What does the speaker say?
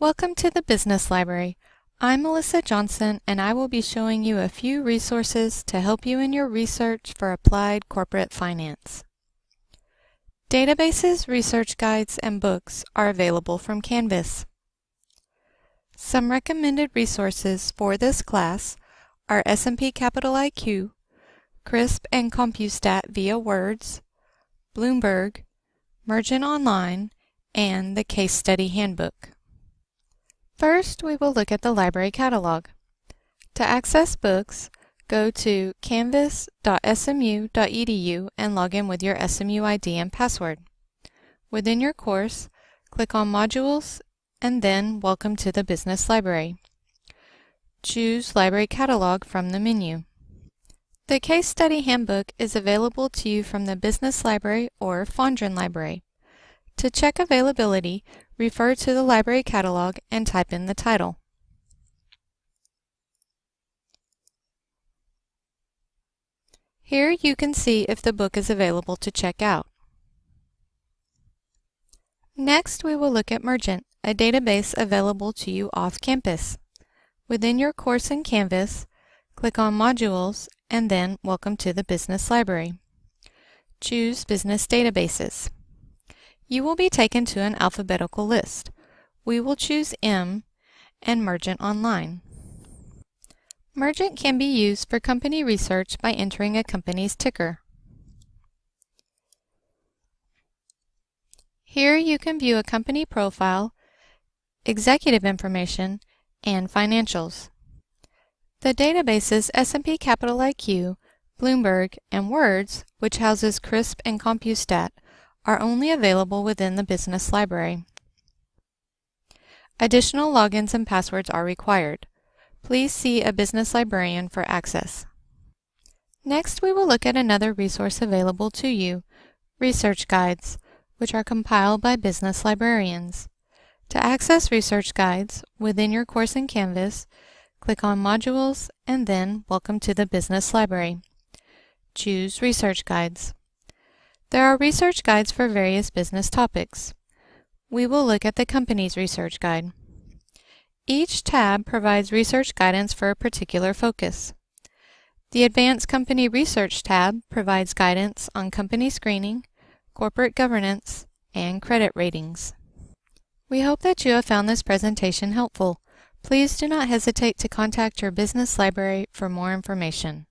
Welcome to the Business Library. I'm Melissa Johnson and I will be showing you a few resources to help you in your research for applied corporate finance. Databases, research guides, and books are available from Canvas. Some recommended resources for this class are S&P Capital IQ, CRSP and CompuStat via WRDS, Bloomberg, Mergent Online, and the Case Study Handbook. First, we will look at the library catalog. To access books, go to canvas.smu.edu and log in with your SMU ID and password. Within your course, click on Modules and then Welcome to the Business Library. Choose Library Catalog from the menu. The Case Study Handbook is available to you from the Business Library or Fondren Library. To check availability, refer to the library catalog and type in the title. Here you can see if the book is available to check out. Next, we will look at Mergent, a database available to you off campus. Within your course in Canvas, click on Modules and then Welcome to the Business Library. Choose Business Databases. You will be taken to an alphabetical list. We will choose M and Mergent Online. Mergent can be used for company research by entering a company's ticker. Here you can view a company profile, executive information, and financials. The databases S&P Capital IQ, Bloomberg, and WRDS, which houses CRSP and CompuStat, are only available within the business library. Additional logins and passwords are required. Please see a business librarian for access. Next, we will look at another resource available to you, research guides, which are compiled by business librarians. To access research guides within your course in Canvas, click on Modules and then Welcome to the Business Library. Choose Research Guides. There are research guides for various business topics. We will look at the company's research guide. Each tab provides research guidance for a particular focus. The Advanced Company Research tab provides guidance on company screening, corporate governance, and credit ratings. We hope that you have found this presentation helpful. Please do not hesitate to contact your business library for more information.